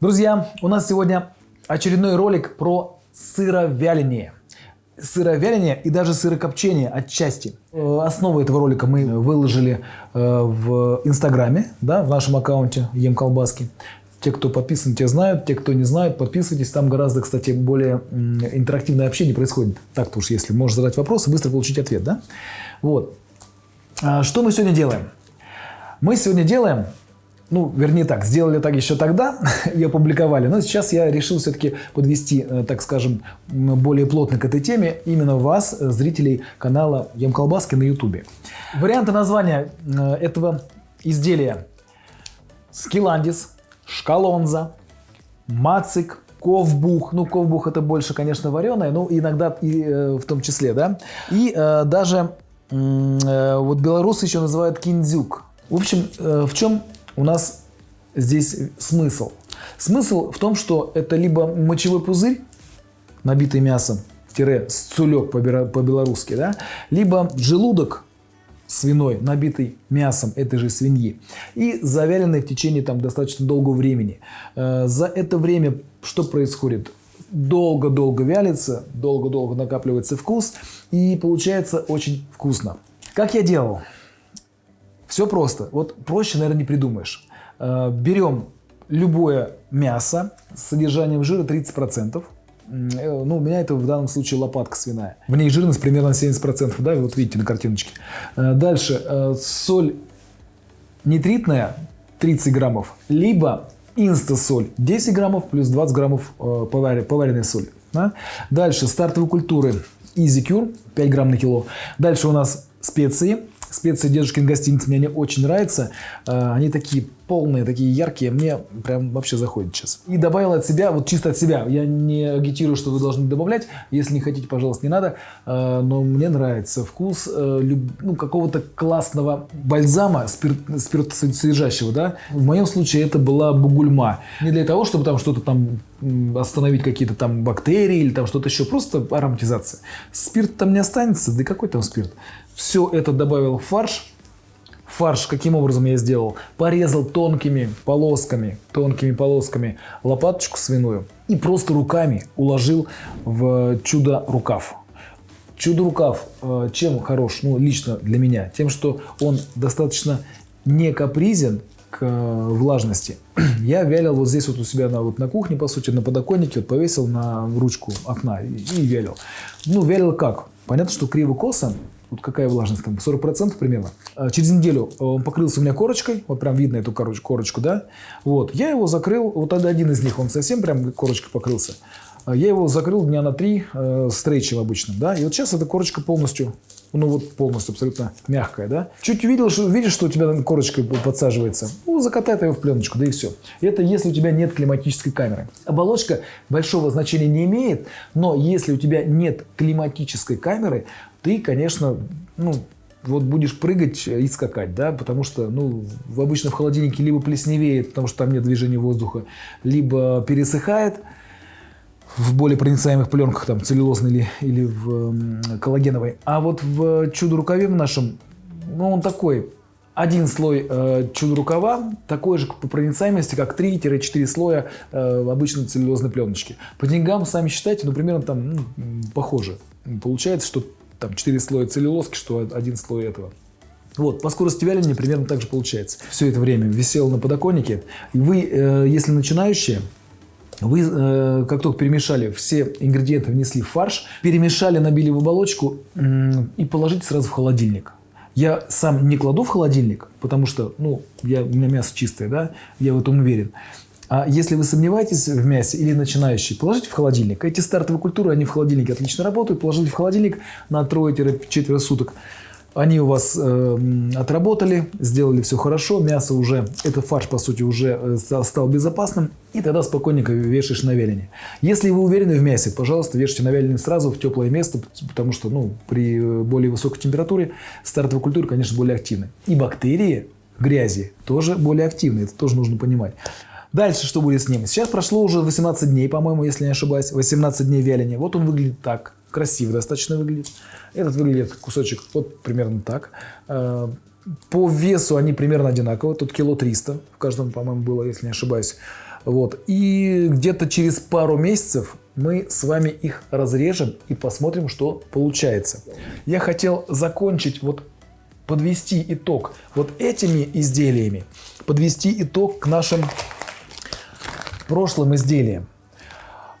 Друзья, у нас сегодня очередной ролик про сыровяление. Сыровяление и даже сырокопчение отчасти. Э, Основу этого ролика мы выложили э, в Инстаграме, да, в нашем аккаунте Ем Колбаски. Те, кто подписан, те знают. Те, кто не знает, подписывайтесь. Там гораздо, кстати, более интерактивное общение происходит. Так-то уж, если можешь задать вопрос быстро получить ответ, да? Вот. А Что мы сегодня делаем? Мы сегодня делаем, ну, вернее так, сделали так еще тогда и опубликовали, но сейчас я решил все-таки подвести, э, так скажем, более плотно к этой теме именно вас, э, зрителей канала Ем Колбаски на Ютубе. Варианты названия э, этого изделия Скиландис, Шкалонза, Мацик, Ковбух. Ну, ковбух это больше, конечно, вареное, но иногда и э, в том числе, да. И э, даже э, вот белорусы еще называют киндзюк. В общем, э, в чем у нас здесь смысл? Смысл в том, что это либо мочевой пузырь, набитый мясом, тире сцулек по- по-белорусски, да, либо желудок свиной, набитый мясом этой же свиньи и завяленный в течение там достаточно долгого времени. Э, За это время что происходит? Долго-долго вялится, долго-долго накапливается вкус и получается очень вкусно. Как я делал? Все просто. Вот проще, наверное, не придумаешь. Э, Берем любое мясо с содержанием жира 30%. М, э, Ну, у меня это в данном случае лопатка свиная. В ней жирность примерно 70%, да, вот видите на картиночке. Э, Дальше соль нитритная 30 граммов, либо инстасоль 10 граммов плюс 20 граммов поваренной соли. да. Дальше стартовые культуры Easy Cure 5 грамм на кило. Дальше у нас специи. Специи дедушкин гостиниц мне они очень нравятся. Э, Они такие полные, такие яркие. Мне прям вообще заходит сейчас. И добавил от себя, вот чисто от себя. Я не агитирую, что вы должны добавлять. Если не хотите, пожалуйста, не надо. Э, Но мне нравится вкус э, ну, какого-то классного бальзама спирт, спиртосодержащего. Да? В моем случае это была бугульма. Не для того, чтобы там что-то там остановить какие-то там бактерии или там что-то еще. Просто ароматизация. Спирт там не останется. Да какой там спирт? Все это добавил в фарш. Фарш каким образом я сделал? Порезал тонкими полосками, тонкими полосками лопаточку свиную и просто руками уложил в чудо-рукав. Чудо-рукав э, чем хорош, ну, лично для меня? Тем, что он достаточно не капризен к э, влажности. Я вялил вот здесь вот у себя на, вот на кухне, по сути, на подоконнике, вот повесил на ручку окна и, и вялил. Ну, вялил как? Понятно, что криво-косо, вот какая влажность там, 40% примерно. А Через неделю э, он покрылся у меня корочкой, вот прям видно эту корочку, да. Вот, я его закрыл, вот один из них, он совсем прям корочкой покрылся. А Я его закрыл дня на три э, стрейчем обычным, да. И вот сейчас эта корочка полностью, ну вот полностью абсолютно мягкая, да. Чуть увидел, что, видишь, что у тебя корочка подсаживается, ну закатай его в пленочку, да и все. Это если у тебя нет климатической камеры. Оболочка большого значения не имеет, но если у тебя нет климатической камеры, ты, конечно, ну, вот будешь прыгать и скакать, да, потому что, ну, обычно в холодильнике либо плесневеет, потому что там нет движения воздуха, либо пересыхает в более проницаемых пленках, там, целлюлозной или, или в м, коллагеновой. А вот в чудо-рукаве в нашем, ну, он такой, один слой э, чудо-рукава такой же по проницаемости, как 3-4 слоя э, обычной целлюлозной пленочки. По деньгам, сами считайте, ну, примерно там ну, похоже. Получается, что там 4 слоя целлюлозки, что один слой этого. Вот, по скорости вяления примерно так же получается. Все это время висел на подоконнике. Вы, э, если начинающие, вы, э, как только перемешали, все ингредиенты внесли в фарш, перемешали, набили в оболочку м, и положите сразу в холодильник. Я сам не кладу в холодильник, потому что, ну, я, у меня мясо чистое, да, я в этом уверен. А если вы сомневаетесь в мясе или начинающий, положите в холодильник. Эти стартовые культуры, они в холодильнике отлично работают. Положите в холодильник на трое-четверо суток. Они у вас э, отработали, сделали все хорошо, мясо уже, этот фарш, по сути, уже э, ста- стал безопасным, и тогда спокойненько вешаешь на вяление. Если вы уверены в мясе, пожалуйста, вешайте на вяление сразу в теплое место, потому что ну, при э, более высокой температуре стартовые культуры, конечно, более активны. И бактерии грязи тоже более активны, это тоже нужно понимать. Дальше что будет с ним? Сейчас прошло уже 18 дней, по-моему, если не ошибаюсь. 18 дней вяления. Вот он выглядит так. Красиво достаточно выглядит. Этот выглядит кусочек вот примерно так. Э, По весу они примерно одинаково. Тут кило 300 в каждом, по-моему, было, если не ошибаюсь. Вот. И где-то через пару месяцев мы с вами их разрежем и посмотрим, что получается. Я хотел закончить, вот подвести итог вот этими изделиями, подвести итог к нашим прошлым изделиям.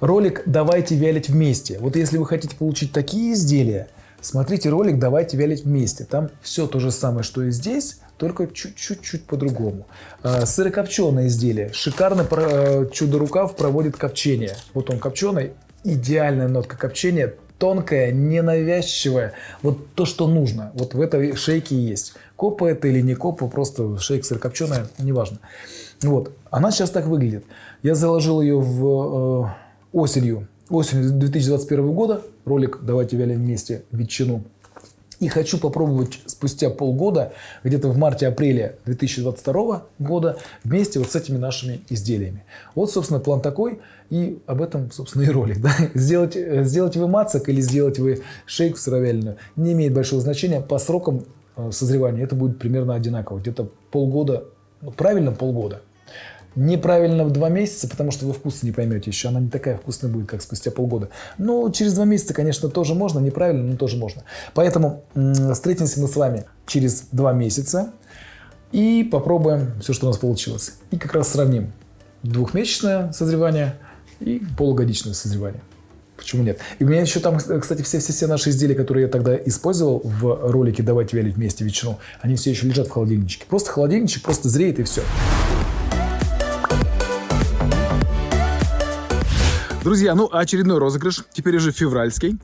Ролик «Давайте вялить вместе». Вот если вы хотите получить такие изделия, смотрите ролик «Давайте вялить вместе». Там все то же самое, что и здесь, только чуть-чуть по-другому. А, сырокопченое изделие. Шикарно э, чудо-рукав проводит копчение. Вот он копченый, идеальная нотка копчения, тонкая, ненавязчивая. Вот то, что нужно. Вот в этой шейке есть. Копа это или не копа, просто шейк сырокопченая, неважно. Вот. Она сейчас так выглядит. Я заложил ее в э, осенью. Осенью 2021 года. Ролик «Давайте вялим вместе ветчину». И хочу попробовать спустя полгода, где-то в марте-апреле 2022 года, вместе вот с этими нашими изделиями. Вот, собственно, план такой. И об этом, собственно, и ролик. Да? Сделать, сделать вы мацак или сделать вы шейк в сыровяленую не имеет большого значения. По срокам э, созревания это будет примерно одинаково. Где-то полгода, ну, правильно полгода. Неправильно в два месяца, потому что вы вкус не поймете еще. Она не такая вкусная будет, как спустя полгода. Но через два месяца, конечно, тоже можно. Неправильно, но тоже можно. Поэтому встретимся мы с вами через два месяца и попробуем все, что у нас получилось. И как раз сравним двухмесячное созревание и полугодичное созревание. Почему нет? И у меня еще там, кстати, все-все-все наши изделия, которые я тогда использовал в ролике «Давайте вялить вместе ветчину», они все еще лежат в холодильничке. Просто холодильничек, просто зреет и все. Друзья, ну очередной розыгрыш, теперь уже февральский.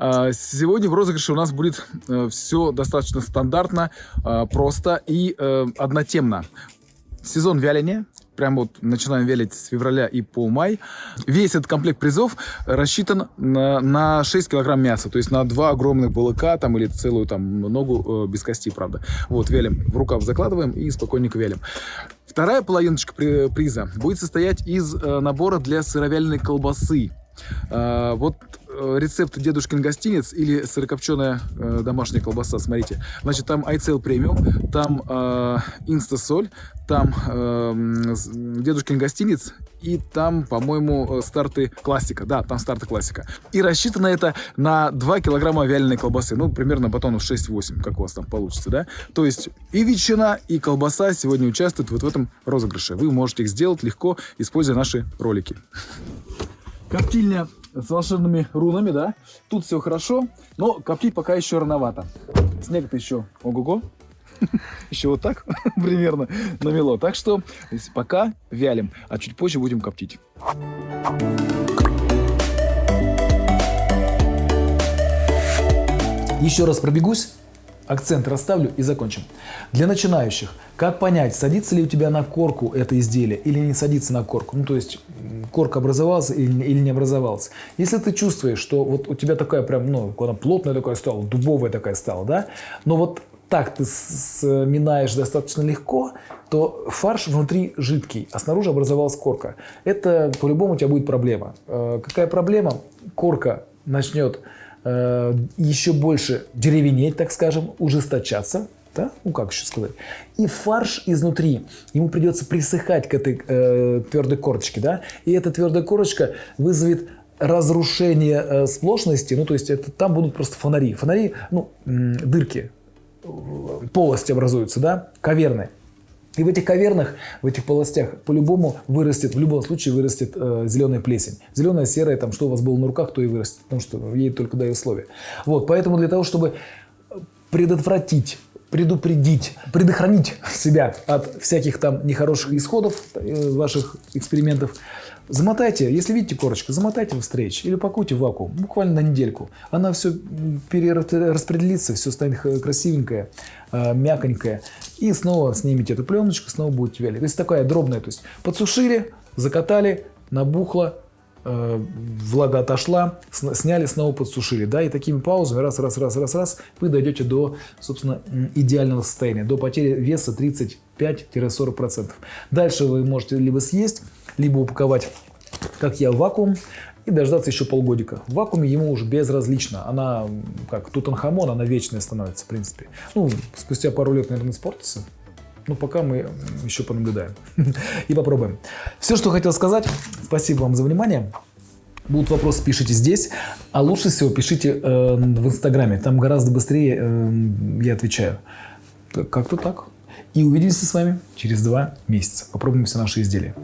А, сегодня в розыгрыше у нас будет э, все достаточно стандартно, а, просто и э, однотемно. Сезон вяления, прям вот начинаем велить с февраля и по май. Весь этот комплект призов рассчитан на, на 6 килограмм мяса, то есть на два огромных балыка там или целую там ногу э, без кости, правда. Вот, велим, в рукав закладываем и спокойненько велим. Вторая половиночка приза будет состоять из э, набора для сыровяленой колбасы. Э, вот рецепт «Дедушкин гостиниц» или сырокопченая э, домашняя колбаса, смотрите. Значит, там iCell премиум, там э, инстасоль, там э, «Дедушкин гостиниц» и там, по-моему, старты классика. Да, там старты классика. И рассчитано это на 2 килограмма вяленой колбасы. Ну, примерно батонов 6-8, как у вас там получится, да? То есть и ветчина, и колбаса сегодня участвуют вот в этом розыгрыше. Вы можете их сделать легко, используя наши ролики. Коптильня с волшебными рунами, да. Тут все хорошо, но коптить пока еще рановато. Снег-то еще ого-го. Еще вот так примерно намело. Так что пока вялим, а чуть позже будем коптить. Еще раз пробегусь акцент расставлю и закончим. Для начинающих, как понять, садится ли у тебя на корку это изделие или не садится на корку? Ну, то есть, корка образовалась или, или не образовалась. Если ты чувствуешь, что вот у тебя такая прям, ну, она плотная такая стала, дубовая такая стала, да, но вот так ты сминаешь достаточно легко, то фарш внутри жидкий, а снаружи образовалась корка. Это по-любому у тебя будет проблема. Э, какая проблема? Корка начнет Э, еще больше деревенеть, так скажем, ужесточаться, да? ну как еще сказать, и фарш изнутри, ему придется присыхать к этой э, твердой корочке, да, и эта твердая корочка вызовет разрушение э, сплошности, ну то есть это, там будут просто фонари, фонари, ну дырки, э, полости образуются, да, каверны. И в этих кавернах, в этих полостях по-любому вырастет, в любом случае вырастет э, зеленая плесень. Зеленая, серая, там, что у вас было на руках, то и вырастет, потому что ей только дают условия. Вот, поэтому для того, чтобы предотвратить предупредить, предохранить себя от всяких там нехороших исходов э, ваших экспериментов, замотайте, если видите корочку, замотайте в стрейч или упакуйте в вакуум, буквально на недельку. Она все перераспределится, все станет красивенькое, э, мяконькое. И снова снимите эту пленочку, снова будете вялить. То есть такая дробная, то есть подсушили, закатали, набухло, Э, влага отошла, сняли, снова подсушили. Да, и такими паузами раз, раз, раз, раз, раз вы дойдете до, собственно, идеального состояния, до потери веса 35-40%. Дальше вы можете либо съесть, либо упаковать, как я, вакуум и дождаться еще полгодика. В вакууме ему уже безразлично. Она, как Тутанхамон, она вечная становится, в принципе. Ну, спустя пару лет, наверное, испортится. Ну, пока мы еще понаблюдаем и попробуем. Все, что хотел сказать. Спасибо вам за внимание. Будут вопросы, пишите здесь, а лучше всего пишите э, в Инстаграме. Там гораздо быстрее э, я отвечаю. Как-то так. И увидимся с вами через два месяца. Попробуем все наши изделия.